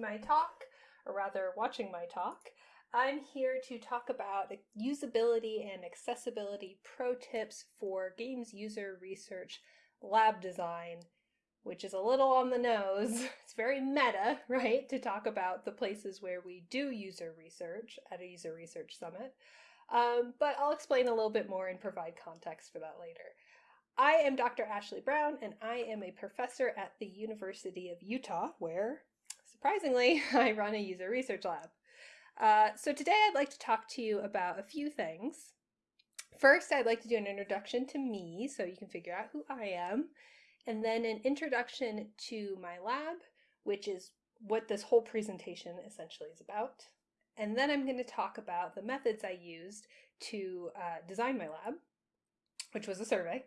my talk, or rather watching my talk. I'm here to talk about usability and accessibility pro tips for games user research lab design, which is a little on the nose. It's very meta, right, to talk about the places where we do user research at a user research summit. Um, but I'll explain a little bit more and provide context for that later. I am Dr. Ashley Brown, and I am a professor at the University of Utah, where, surprisingly, I run a user research lab. Uh, so today I'd like to talk to you about a few things. First, I'd like to do an introduction to me so you can figure out who I am, and then an introduction to my lab, which is what this whole presentation essentially is about. And then I'm going to talk about the methods I used to uh, design my lab, which was a survey.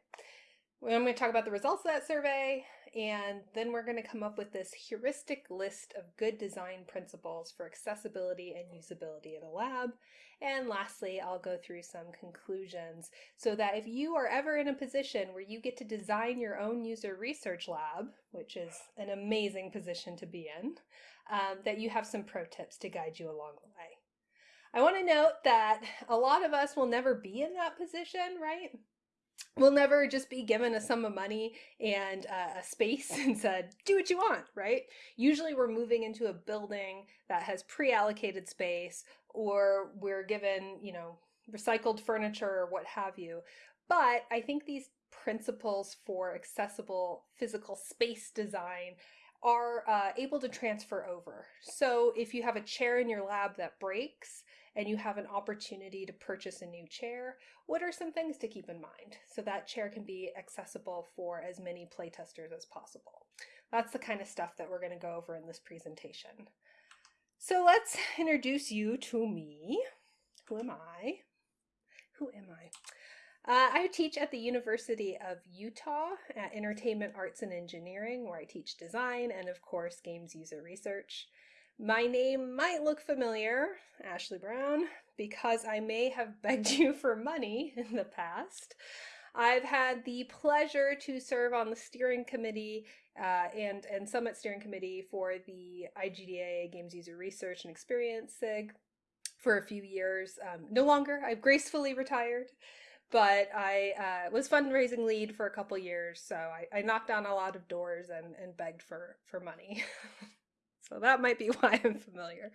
I'm going to talk about the results of that survey, and then we're going to come up with this heuristic list of good design principles for accessibility and usability in a lab. And lastly, I'll go through some conclusions so that if you are ever in a position where you get to design your own user research lab, which is an amazing position to be in, um, that you have some pro tips to guide you along the way. I want to note that a lot of us will never be in that position, right? We'll never just be given a sum of money and uh, a space and said, do what you want, right? Usually we're moving into a building that has pre-allocated space or we're given, you know, recycled furniture or what have you. But I think these principles for accessible physical space design are uh, able to transfer over. So if you have a chair in your lab that breaks, and you have an opportunity to purchase a new chair, what are some things to keep in mind so that chair can be accessible for as many playtesters as possible? That's the kind of stuff that we're going to go over in this presentation. So let's introduce you to me. Who am I? Who am I? Uh, I teach at the University of Utah at Entertainment Arts and Engineering, where I teach design and, of course, games user research. My name might look familiar, Ashley Brown, because I may have begged you for money in the past. I've had the pleasure to serve on the steering committee uh, and, and summit steering committee for the IGDA Games User Research and Experience SIG for a few years. Um, no longer, I've gracefully retired, but I uh, was fundraising lead for a couple years, so I, I knocked on a lot of doors and, and begged for, for money. So that might be why I'm familiar.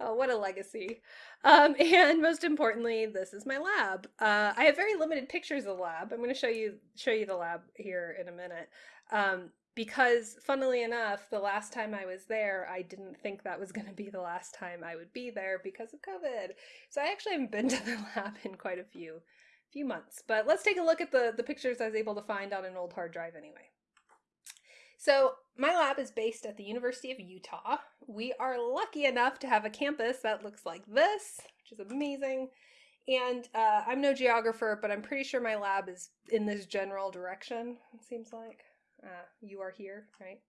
Oh, what a legacy. Um, and most importantly, this is my lab. Uh, I have very limited pictures of the lab. I'm going to show you show you the lab here in a minute. Um, because funnily enough, the last time I was there, I didn't think that was going to be the last time I would be there because of COVID. So I actually haven't been to the lab in quite a few few months. But let's take a look at the, the pictures I was able to find on an old hard drive anyway. So my lab is based at the University of Utah. We are lucky enough to have a campus that looks like this, which is amazing. And uh, I'm no geographer, but I'm pretty sure my lab is in this general direction, it seems like. Uh, you are here, right?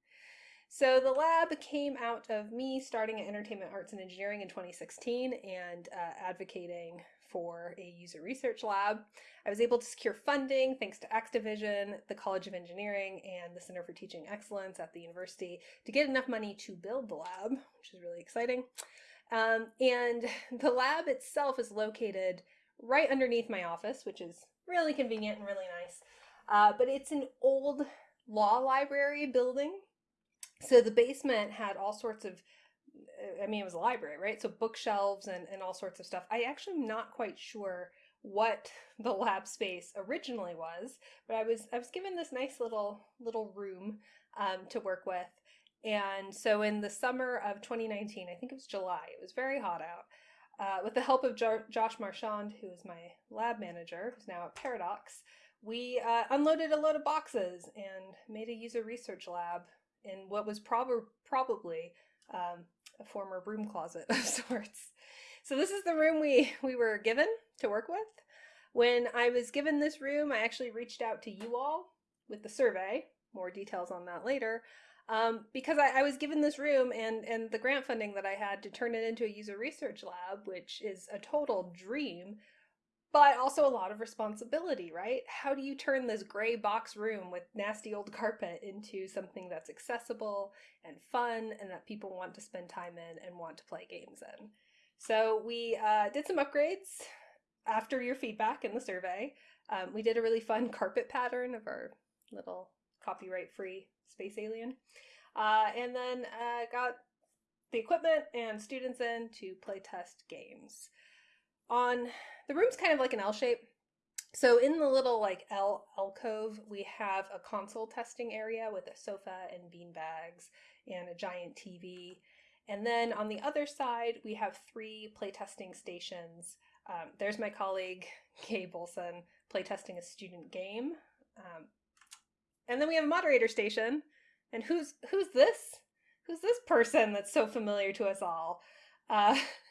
So the lab came out of me starting at Entertainment Arts and Engineering in 2016 and uh, advocating for a user research lab. I was able to secure funding thanks to Activision, the College of Engineering, and the Center for Teaching Excellence at the university to get enough money to build the lab, which is really exciting. Um, and the lab itself is located right underneath my office, which is really convenient and really nice. Uh, but it's an old law library building. So the basement had all sorts of I mean, it was a library, right? So bookshelves and, and all sorts of stuff. I actually am not quite sure what the lab space originally was, but I was I was given this nice little little room um, to work with. And so in the summer of 2019, I think it was July, it was very hot out. Uh, with the help of jo Josh Marchand, who is my lab manager, who's now at Paradox, we uh, unloaded a load of boxes and made a user research lab in what was prob probably um, a former broom closet of sorts. So this is the room we, we were given to work with. When I was given this room, I actually reached out to you all with the survey, more details on that later, um, because I, I, was given this room and, and the grant funding that I had to turn it into a user research lab, which is a total dream, but also a lot of responsibility, right? How do you turn this gray box room with nasty old carpet into something that's accessible and fun and that people want to spend time in and want to play games in? So we uh, did some upgrades after your feedback in the survey. Um, we did a really fun carpet pattern of our little copyright-free space alien. Uh, and then uh, got the equipment and students in to play test games. On the room's kind of like an L shape. So in the little like L alcove, we have a console testing area with a sofa and bean bags and a giant TV. And then on the other side, we have three playtesting stations. Um, there's my colleague, Gabe Olson, playtesting a student game. Um, and then we have a moderator station. And who's who's this? Who's this person that's so familiar to us all? Uh,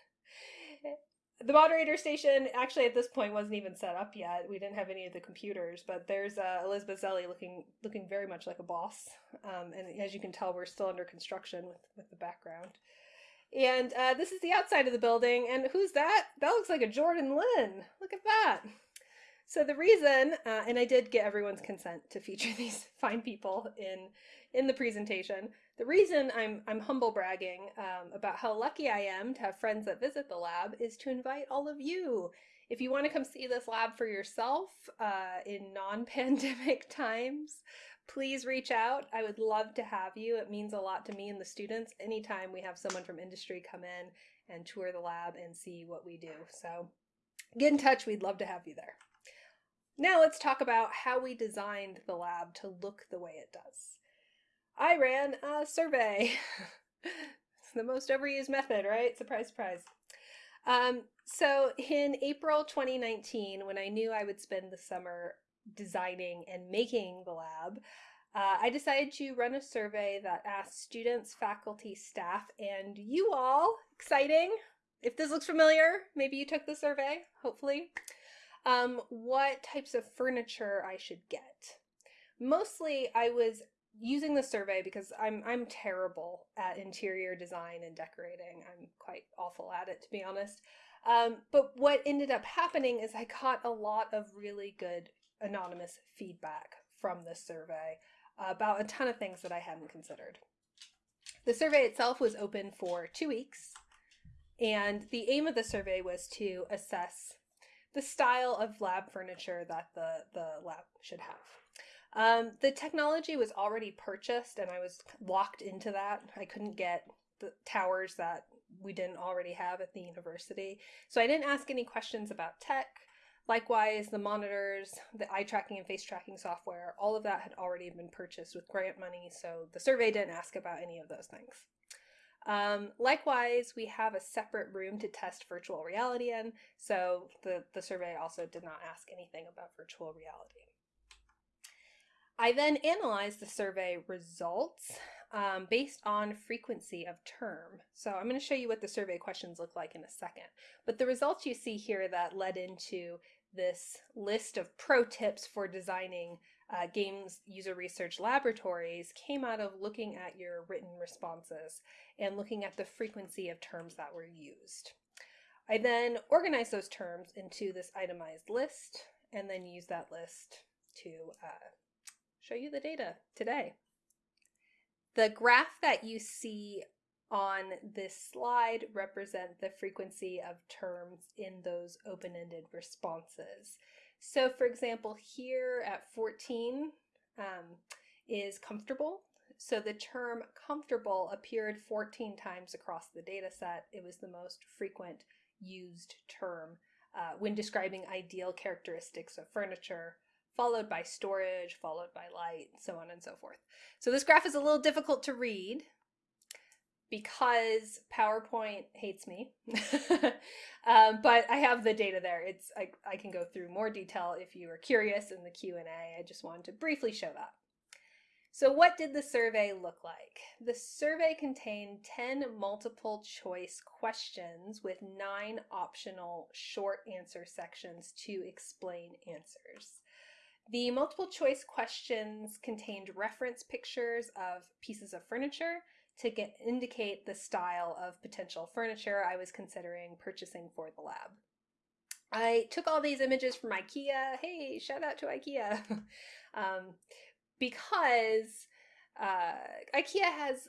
the moderator station actually at this point wasn't even set up yet. We didn't have any of the computers, but there's uh, Elizabeth Zelli looking looking very much like a boss. Um, and as you can tell, we're still under construction with, with the background. And uh, this is the outside of the building. And who's that? That looks like a Jordan Lynn. Look at that. So the reason, uh, and I did get everyone's consent to feature these fine people in in the presentation. The reason I'm, I'm humble bragging um, about how lucky I am to have friends that visit the lab is to invite all of you. If you want to come see this lab for yourself uh, in non-pandemic times, please reach out. I would love to have you. It means a lot to me and the students anytime we have someone from industry come in and tour the lab and see what we do. So get in touch. We'd love to have you there. Now let's talk about how we designed the lab to look the way it does. I ran a survey. it's the most overused method, right? Surprise, surprise. Um, so in April 2019, when I knew I would spend the summer designing and making the lab, uh, I decided to run a survey that asked students, faculty, staff, and you all, exciting, if this looks familiar, maybe you took the survey, hopefully, um, what types of furniture I should get. Mostly I was using the survey because I'm I'm terrible at interior design and decorating. I'm quite awful at it to be honest. Um, but what ended up happening is I got a lot of really good anonymous feedback from this survey about a ton of things that I hadn't considered. The survey itself was open for two weeks, and the aim of the survey was to assess the style of lab furniture that the, the lab should have. Um, the technology was already purchased and I was locked into that. I couldn't get the towers that we didn't already have at the university. So I didn't ask any questions about tech. Likewise, the monitors, the eye tracking and face tracking software, all of that had already been purchased with grant money, so the survey didn't ask about any of those things. Um, likewise, we have a separate room to test virtual reality in, so the, the survey also did not ask anything about virtual reality. I then analyzed the survey results um, based on frequency of term. So I'm going to show you what the survey questions look like in a second. But the results you see here that led into this list of pro tips for designing uh, games user research laboratories came out of looking at your written responses and looking at the frequency of terms that were used. I then organized those terms into this itemized list and then used that list to uh, show you the data today. The graph that you see on this slide represent the frequency of terms in those open-ended responses. So for example, here at 14 um, is comfortable. So the term comfortable appeared 14 times across the data set. It was the most frequent used term uh, when describing ideal characteristics of furniture followed by storage, followed by light, so on and so forth. So this graph is a little difficult to read because PowerPoint hates me. um, but I have the data there. It's I, I can go through more detail if you are curious in the Q&A. I just wanted to briefly show that. So what did the survey look like? The survey contained 10 multiple choice questions with nine optional short answer sections to explain answers. The multiple choice questions contained reference pictures of pieces of furniture to get, indicate the style of potential furniture I was considering purchasing for the lab. I took all these images from IKEA. Hey, shout out to IKEA. um, because uh, IKEA has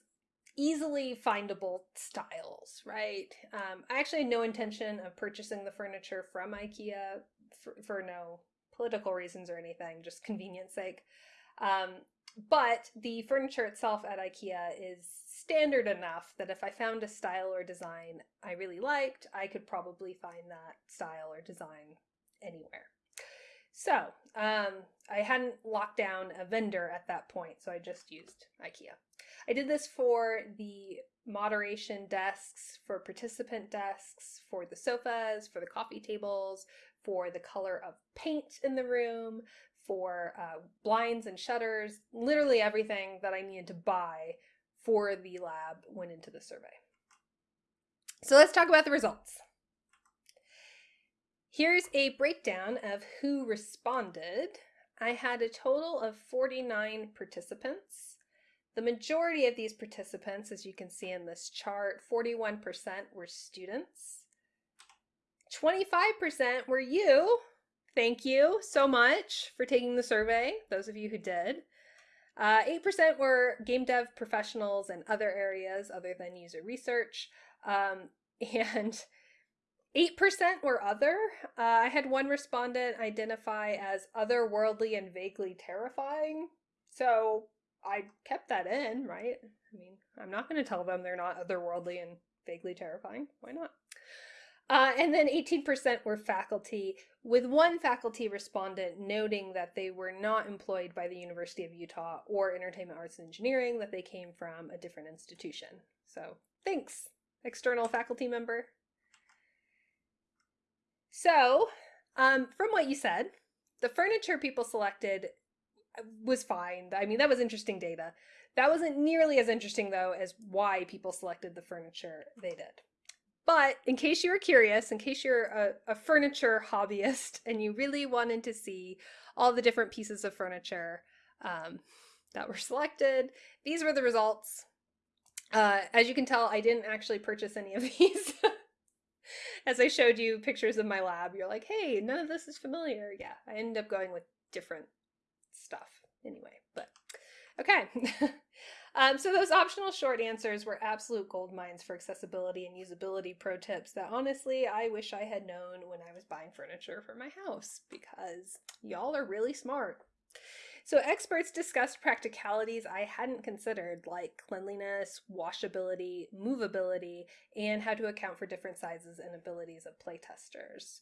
easily findable styles, right? Um, I actually had no intention of purchasing the furniture from IKEA for, for no political reasons or anything, just convenience sake. Um, but the furniture itself at IKEA is standard enough that if I found a style or design I really liked, I could probably find that style or design anywhere. So um, I hadn't locked down a vendor at that point, so I just used IKEA. I did this for the moderation desks, for participant desks, for the sofas, for the coffee tables, for the color of paint in the room, for uh, blinds and shutters, literally everything that I needed to buy for the lab went into the survey. So let's talk about the results. Here's a breakdown of who responded. I had a total of 49 participants. The majority of these participants, as you can see in this chart, 41% were students. 25% were you. Thank you so much for taking the survey, those of you who did. Uh, 8% were game dev professionals and other areas other than user research. Um, and 8% were other. Uh, I had one respondent identify as otherworldly and vaguely terrifying. So I kept that in, right? I mean, I'm not going to tell them they're not otherworldly and vaguely terrifying. Why not? Uh, and then 18% were faculty, with one faculty respondent noting that they were not employed by the University of Utah or Entertainment Arts and Engineering, that they came from a different institution. So thanks, external faculty member. So, um, from what you said, the furniture people selected uh, was fine. I mean, that was interesting data. That wasn't nearly as interesting, though, as why people selected the furniture they did. But in case you were curious, in case you're a, a, furniture hobbyist and you really wanted to see all the different pieces of furniture um, that were selected, these were the results. Uh, as you can tell, I didn't actually purchase any of these. as I showed you pictures of my lab, you're like, hey, none of this is familiar. Yeah, I ended up going with different stuff anyway, but okay. um, so those optional short answers were absolute gold mines for accessibility and usability pro tips that honestly I wish I had known when I was buying furniture for my house because y'all are really smart. So experts discussed practicalities I hadn't considered like cleanliness, washability, movability, and how to account for different sizes and abilities of playtesters.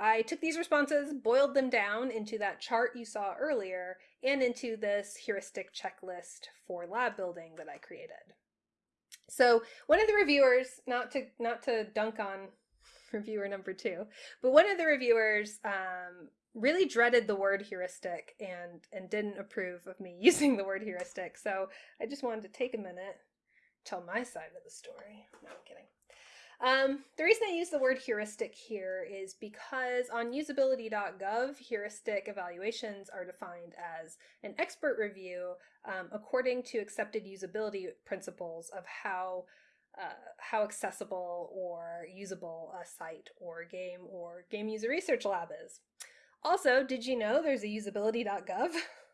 I took these responses, boiled them down into that chart you saw earlier, and into this heuristic checklist for lab building that I created. So one of the reviewers, not to not to dunk on reviewer number two, but one of the reviewers um, really dreaded the word heuristic and and didn't approve of me using the word heuristic. So I just wanted to take a minute, tell my side of the story. No, I'm kidding. Um, the reason I use the word heuristic here is because on usability.gov, heuristic evaluations are defined as an expert review um, according to accepted usability principles of how uh, how accessible or usable a site or game or game user research lab is. Also, did you know there's a usability.gov?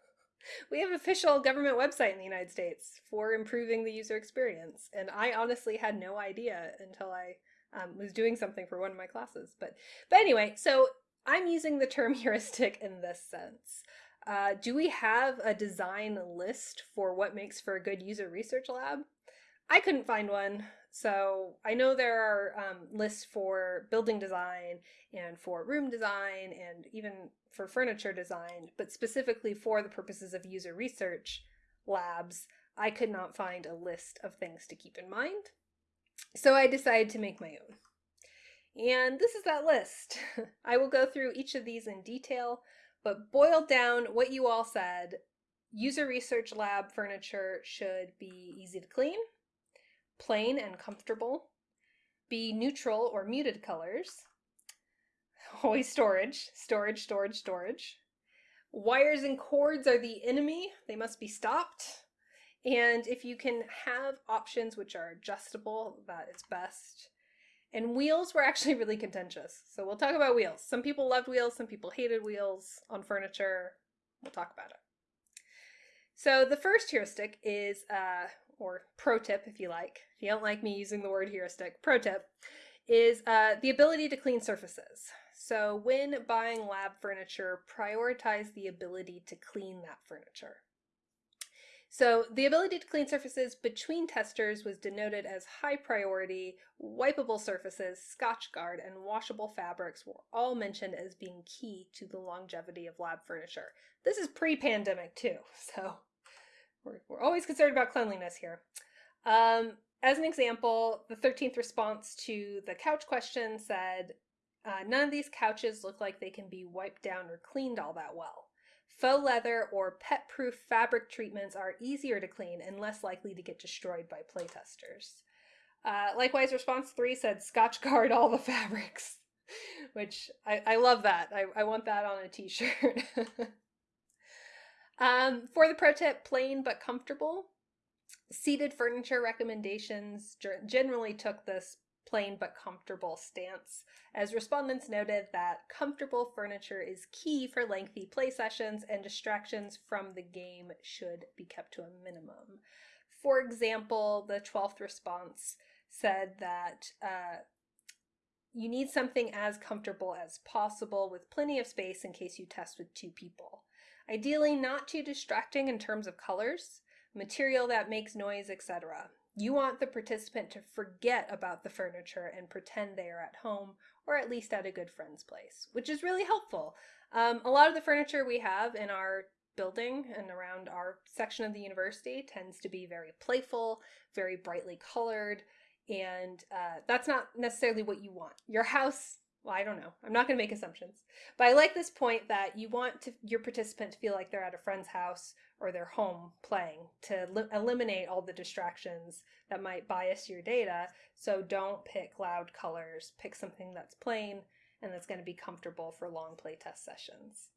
we have official government website in the United States for improving the user experience, and I honestly had no idea until I um, was doing something for one of my classes. But but anyway, so I'm using the term heuristic in this sense. Uh, do we have a design list for what makes for a good user research lab? I couldn't find one. So I know there are um, lists for building design and for room design and even for furniture design, but specifically for the purposes of user research labs, I could not find a list of things to keep in mind. So I decided to make my own. And this is that list. I will go through each of these in detail, but boiled down what you all said, user research lab furniture should be easy to clean, plain and comfortable, be neutral or muted colors, always storage, storage, storage, storage. Wires and cords are the enemy, they must be stopped. And if you can have options which are adjustable, that is best. And wheels were actually really contentious. So we'll talk about wheels. Some people loved wheels, some people hated wheels on furniture. We'll talk about it. So the first heuristic is, uh, or pro tip if you like, if you don't like me using the word heuristic, pro tip, is uh, the ability to clean surfaces. So when buying lab furniture, prioritize the ability to clean that furniture. So the ability to clean surfaces between testers was denoted as high priority, wipeable surfaces, Scotchgard, and washable fabrics were all mentioned as being key to the longevity of lab furniture. This is pre-pandemic too, so we're, we're always concerned about cleanliness here. Um, as an example, the 13th response to the couch question said, uh, none of these couches look like they can be wiped down or cleaned all that well. Faux leather or pet-proof fabric treatments are easier to clean and less likely to get destroyed by playtesters. Uh, likewise, response three said Scotchgard all the fabrics, which I, I love that. I, I want that on a t-shirt. um, for the pro tip, plain but comfortable. Seated furniture recommendations generally took this plain but comfortable stance, as respondents noted that comfortable furniture is key for lengthy play sessions and distractions from the game should be kept to a minimum. For example, the 12th response said that uh, you need something as comfortable as possible with plenty of space in case you test with two people. Ideally not too distracting in terms of colors, material that makes noise, etc. You want the participant to forget about the furniture and pretend they are at home or at least at a good friend's place, which is really helpful. Um, a lot of the furniture we have in our building and around our section of the university tends to be very playful, very brightly colored, and uh, that's not necessarily what you want. Your house well, I don't know. I'm not going to make assumptions. But I like this point that you want to, your participant to feel like they're at a friend's house or their home playing to eliminate all the distractions that might bias your data. So don't pick loud colors. Pick something that's plain and that's going to be comfortable for long playtest sessions.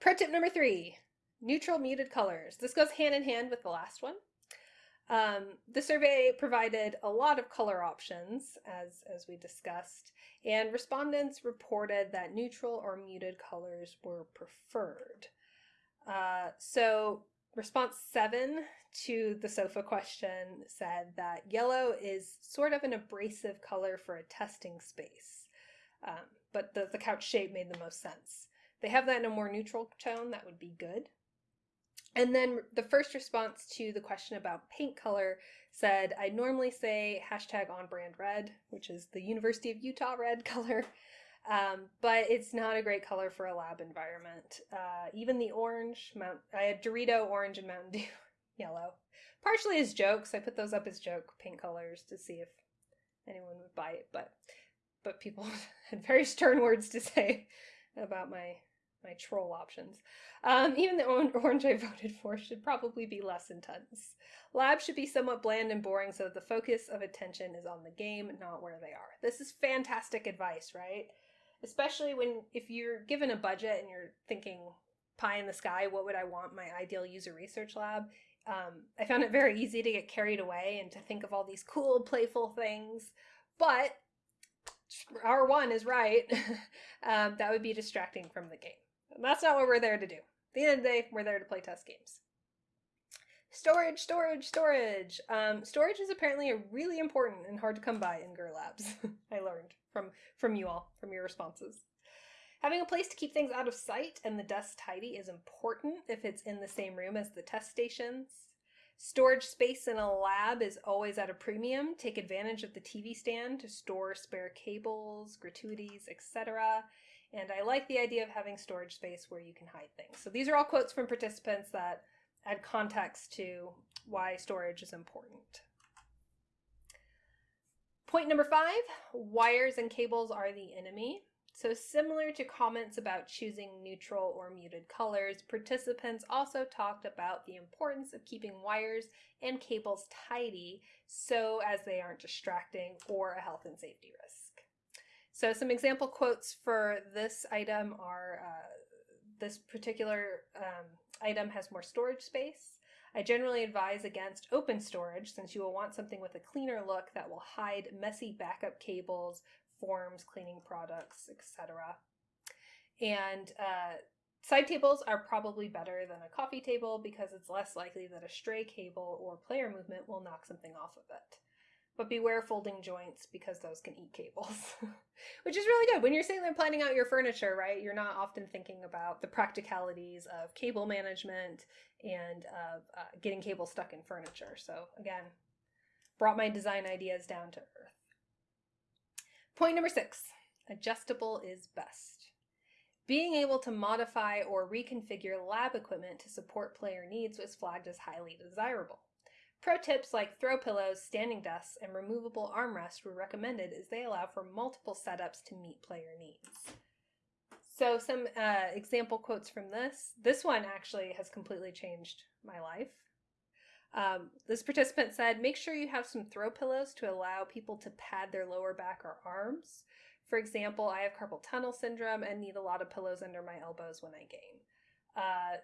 Pro tip number three, neutral muted colors. This goes hand in hand with the last one. Um, the survey provided a lot of color options, as, as we discussed, and respondents reported that neutral or muted colors were preferred. Uh, so response seven to the SOFA question said that yellow is sort of an abrasive color for a testing space, um, but the, the couch shape made the most sense. They have that in a more neutral tone, that would be good. And then the first response to the question about paint color said, I normally say hashtag on brand red, which is the University of Utah red color, um, but it's not a great color for a lab environment. Uh, even the orange, Mount, I had Dorito orange and Mountain Dew yellow. Partially as jokes, I put those up as joke paint colors to see if anyone would buy it, but but people had very stern words to say about my my troll options. Um, even the orange I voted for should probably be less intense. Labs should be somewhat bland and boring so that the focus of attention is on the game, not where they are. This is fantastic advice, right? Especially when if you're given a budget and you're thinking pie in the sky, what would I want my ideal user research lab? Um, I found it very easy to get carried away and to think of all these cool, playful things. But R1 is right. um, that would be distracting from the game. And that's not what we're there to do. At the end of the day, we're there to play test games. Storage, storage, storage. Um, storage is apparently a really important and hard to come by in GUR labs. I learned from from you all, from your responses. Having a place to keep things out of sight and the desk tidy is important if it's in the same room as the test stations. Storage space in a lab is always at a premium. Take advantage of the TV stand to store spare cables, gratuities, etc. And I like the idea of having storage space where you can hide things. So these are all quotes from participants that add context to why storage is important. Point number five, wires and cables are the enemy. So similar to comments about choosing neutral or muted colors, participants also talked about the importance of keeping wires and cables tidy so as they aren't distracting or a health and safety risk. So some example quotes for this item are, uh, this particular um, item has more storage space. I generally advise against open storage since you will want something with a cleaner look that will hide messy backup cables, forms, cleaning products, etc. And uh, side tables are probably better than a coffee table because it's less likely that a stray cable or player movement will knock something off of it. But beware folding joints because those can eat cables, which is really good. When you're sitting there planning out your furniture, right, you're not often thinking about the practicalities of cable management and uh, uh, getting cable stuck in furniture. So, again, brought my design ideas down to earth. Point number six adjustable is best. Being able to modify or reconfigure lab equipment to support player needs was flagged as highly desirable. Pro tips like throw pillows, standing desks, and removable armrests were recommended as they allow for multiple setups to meet player needs. So some uh, example quotes from this. This one actually has completely changed my life. Um, this participant said, make sure you have some throw pillows to allow people to pad their lower back or arms. For example, I have carpal tunnel syndrome and need a lot of pillows under my elbows when I game. Uh,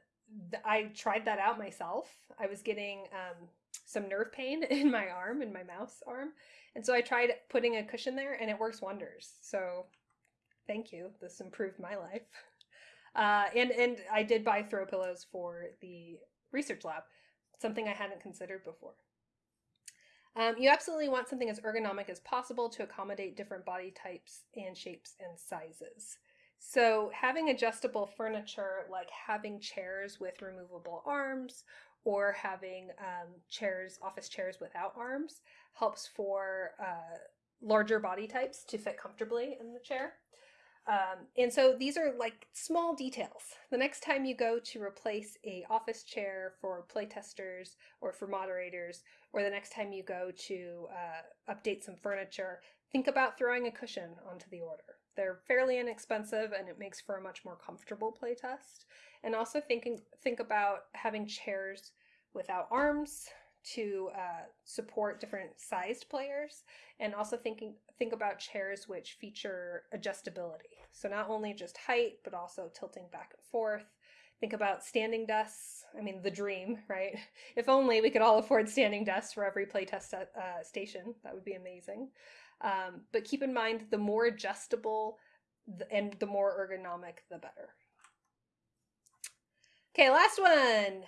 I tried that out myself. I was getting um, some nerve pain in my arm, in my mouse arm. And so I tried putting a cushion there and it works wonders. So thank you. This improved my life. Uh, and, and I did buy throw pillows for the research lab, something I hadn't considered before. Um, you absolutely want something as ergonomic as possible to accommodate different body types and shapes and sizes. So having adjustable furniture like having chairs with removable arms or having um, chairs, office chairs without arms, helps for uh, larger body types to fit comfortably in the chair. Um, and so these are like small details. The next time you go to replace a office chair for playtesters or for moderators, or the next time you go to uh, update some furniture, think about throwing a cushion onto the order. They're fairly inexpensive and it makes for a much more comfortable playtest. And also thinking think about having chairs without arms to uh, support different sized players. And also thinking think about chairs which feature adjustability. So not only just height but also tilting back and forth. Think about standing desks. I mean the dream right? If only we could all afford standing desks for every playtest uh, station that would be amazing um, but keep in mind the more adjustable and the more ergonomic the better okay last one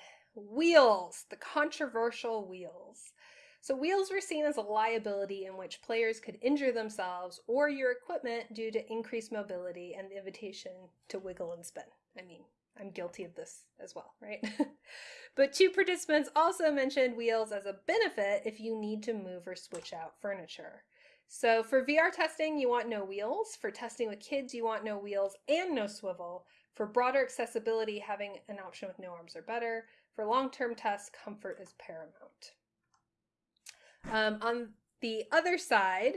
Wheels, the controversial wheels. So wheels were seen as a liability in which players could injure themselves or your equipment due to increased mobility and the invitation to wiggle and spin. I mean, I'm guilty of this as well, right? but two participants also mentioned wheels as a benefit if you need to move or switch out furniture. So for VR testing, you want no wheels. For testing with kids, you want no wheels and no swivel. For broader accessibility, having an option with no arms are better. For long-term tests, comfort is paramount. Um, on the other side,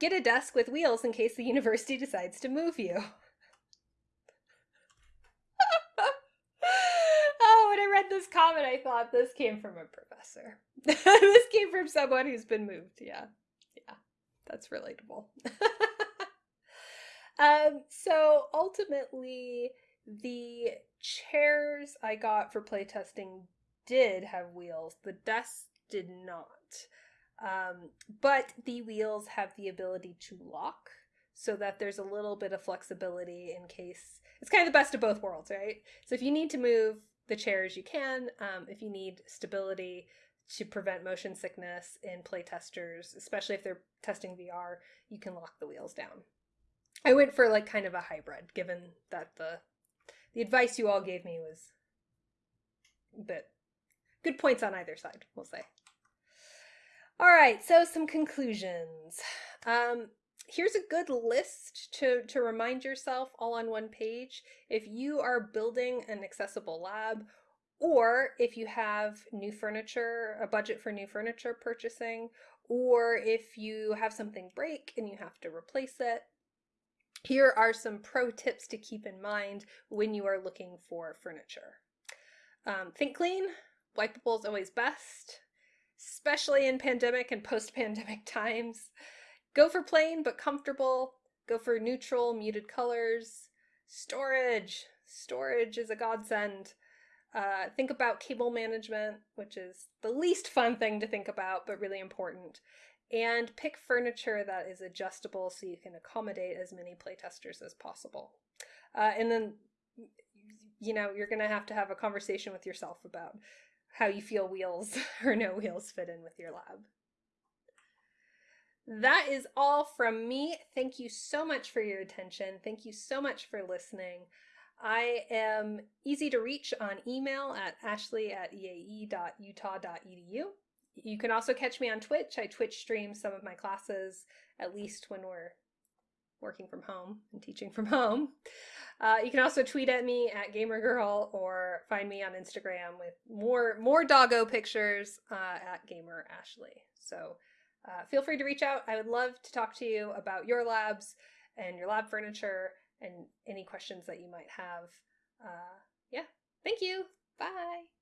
get a desk with wheels in case the university decides to move you. oh, when I read this comment, I thought this came from a professor. this came from someone who's been moved. Yeah, yeah, that's relatable. um, so ultimately, the chairs I got for playtesting did have wheels. The desks did not. Um, but the wheels have the ability to lock so that there's a little bit of flexibility in case it's kind of the best of both worlds, right? So if you need to move the chairs, you can. Um, if you need stability to prevent motion sickness in playtesters, especially if they're testing VR, you can lock the wheels down. I went for like kind of a hybrid, given that the the advice you all gave me was but good points on either side, we'll say. All right, so some conclusions. Um, here's a good list to, to remind yourself all on one page. If you are building an accessible lab, or if you have new furniture, a budget for new furniture purchasing, or if you have something break and you have to replace it, here are some pro tips to keep in mind when you are looking for furniture. Um, think clean, wipeable is always best, especially in pandemic and post-pandemic times. Go for plain but comfortable. Go for neutral, muted colors. Storage. Storage is a godsend. Uh, think about cable management, which is the least fun thing to think about, but really important. And pick furniture that is adjustable so you can accommodate as many playtesters as possible. Uh, and then, you know, you're going to have to have a conversation with yourself about how you feel wheels or no wheels fit in with your lab. That is all from me. Thank you so much for your attention. Thank you so much for listening. I am easy to reach on email at ashley at eae.utah.edu. You can also catch me on Twitch. I Twitch stream some of my classes, at least when we're working from home and teaching from home. Uh, you can also tweet at me at gamergirl or find me on Instagram with more more doggo pictures uh, at gamer ashley. So uh, feel free to reach out. I would love to talk to you about your labs and your lab furniture and any questions that you might have. Uh, yeah, thank you. Bye.